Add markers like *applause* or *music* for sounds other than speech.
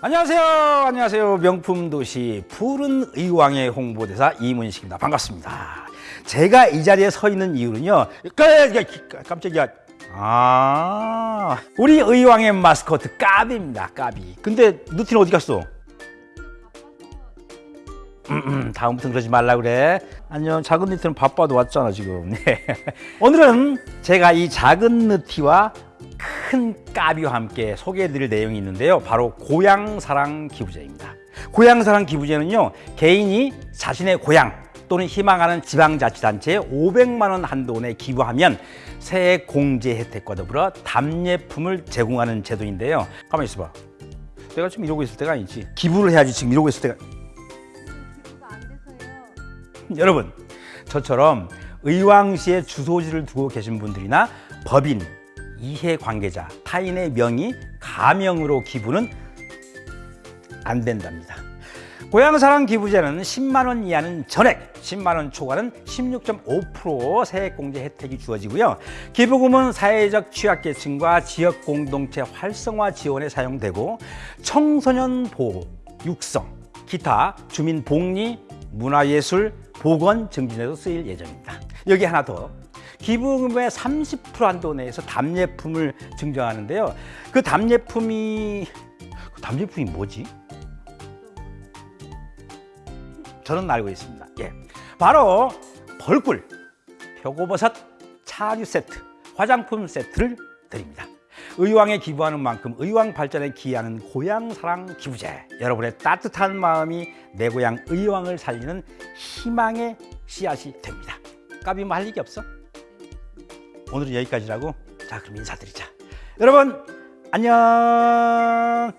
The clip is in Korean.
안녕하세요. 안녕하세요. 명품 도시 푸른 의왕의 홍보대사 이문식입니다. 반갑습니다. 제가 이 자리에 서 있는 이유는요. 깜- 깜짝이야. 아, 우리 의왕의 마스코트 까비입니다. 까비. 근데 누티는 어디 갔어? 음, 음, 다음부터 그러지 말라 그래. 안녕. 작은 느티는 바빠도 왔잖아 지금. *laughs* 네. 오늘은 제가 이 작은 느티와 큰 까비와 함께 소개해드릴 내용이 있는데요. 바로 고향사랑 기부제입니다. 고향사랑 기부제는요. 개인이 자신의 고향 또는 희망하는 지방자치단체에 500만 원 한도원에 기부하면 세액 공제 혜택과 더불어 답례품을 제공하는 제도인데요. 가만히 있어봐. 내가 지금 이러고 있을 때가 아니지. 기부를 해야지 지금 이러고 있을 때가. 여러분 저처럼 의왕시에 주소지를 두고 계신 분들이나 법인, 이해관계자, 타인의 명의, 가명으로 기부는 안 된답니다. 고향사랑 기부제는 10만 원 이하는 전액, 10만 원 초과는 16.5% 세액공제 혜택이 주어지고요. 기부금은 사회적 취약계층과 지역 공동체 활성화 지원에 사용되고 청소년 보호, 육성, 기타 주민 복리, 문화예술, 보건 증진에도 쓰일 예정입니다. 여기 하나 더. 기부금의 30% 한도 내에서 답례품을 증정하는데요. 그 답례품이 그 답례품이 뭐지? 저는 알고 있습니다. 예. 바로 벌꿀, 표고버섯, 차류 세트, 화장품 세트를 드립니다. 의왕에 기부하는 만큼 의왕 발전에 기여하는 고향사랑 기부제. 여러분의 따뜻한 마음이 내 고향 의왕을 살리는 희망의 씨앗이 됩니다. 까비 뭐할 얘기 없어? 오늘은 여기까지라고. 자, 그럼 인사드리자. 여러분, 안녕!